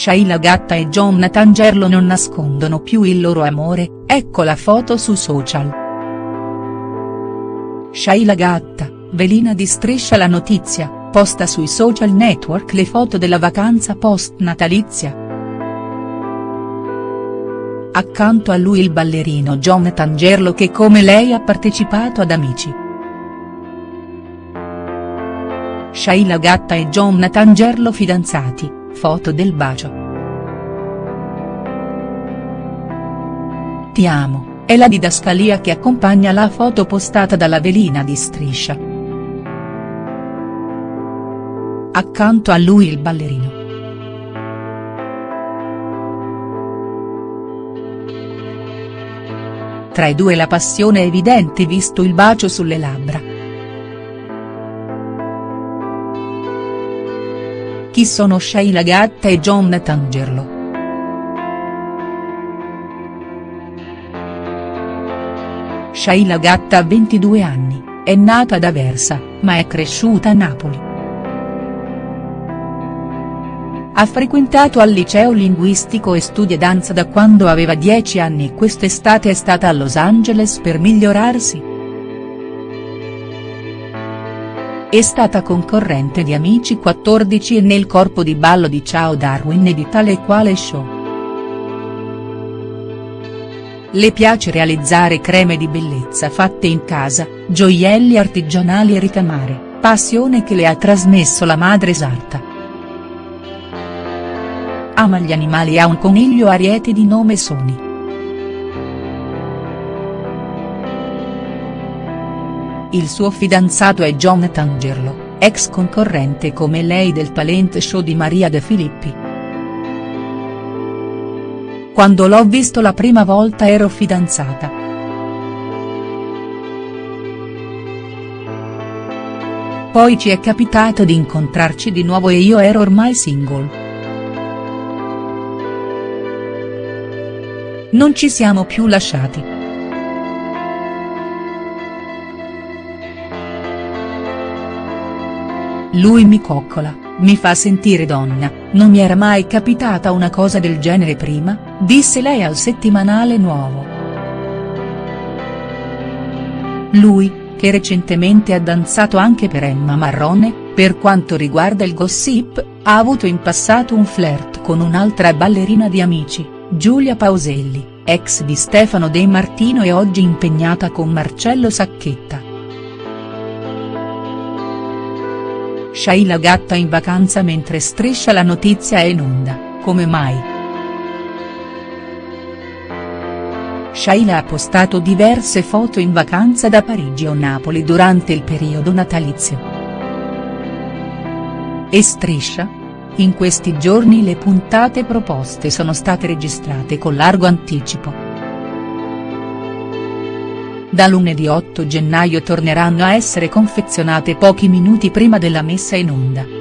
Shaila Gatta e Jonathan Gerlo non nascondono più il loro amore, ecco la foto su social. Shaila Gatta, velina di Striscia la notizia, posta sui social network le foto della vacanza post-natalizia. Accanto a lui il ballerino Jonathan Gerlo che come lei ha partecipato ad Amici. Shaila Gatta e Jonathan Gerlo fidanzati, foto del bacio. Ti amo, è la didascalia che accompagna la foto postata dalla velina di Striscia. Accanto a lui il ballerino. Tra i due la passione è evidente visto il bacio sulle labbra. Chi sono Sheila Gatta e Jonathan Gerlo?. Sheila Gatta ha 22 anni, è nata ad Aversa, ma è cresciuta a Napoli. Ha frequentato al liceo linguistico e studia danza da quando aveva 10 anni e quest'estate è stata a Los Angeles per migliorarsi. È stata concorrente di Amici 14 e nel corpo di ballo di Ciao Darwin e di Tale e Quale Show. Le piace realizzare creme di bellezza fatte in casa, gioielli artigianali e ricamare, passione che le ha trasmesso la madre sarta. Ama gli animali e ha un coniglio ariete di nome Sony. Il suo fidanzato è Jonathan Gerlo, ex concorrente come lei del talent show di Maria De Filippi. Quando l'ho visto la prima volta ero fidanzata. Poi ci è capitato di incontrarci di nuovo e io ero ormai single. Non ci siamo più lasciati. Lui mi coccola, mi fa sentire donna, non mi era mai capitata una cosa del genere prima, disse lei al settimanale nuovo. Lui, che recentemente ha danzato anche per Emma Marrone, per quanto riguarda il gossip, ha avuto in passato un flirt con un'altra ballerina di Amici, Giulia Pauselli, ex di Stefano De Martino e oggi impegnata con Marcello Sacchetta. Shaila Gatta in vacanza mentre striscia la notizia è in onda, come mai?. Shaila ha postato diverse foto in vacanza da Parigi o Napoli durante il periodo natalizio. E striscia? In questi giorni le puntate proposte sono state registrate con largo anticipo. Da lunedì 8 gennaio torneranno a essere confezionate pochi minuti prima della messa in onda.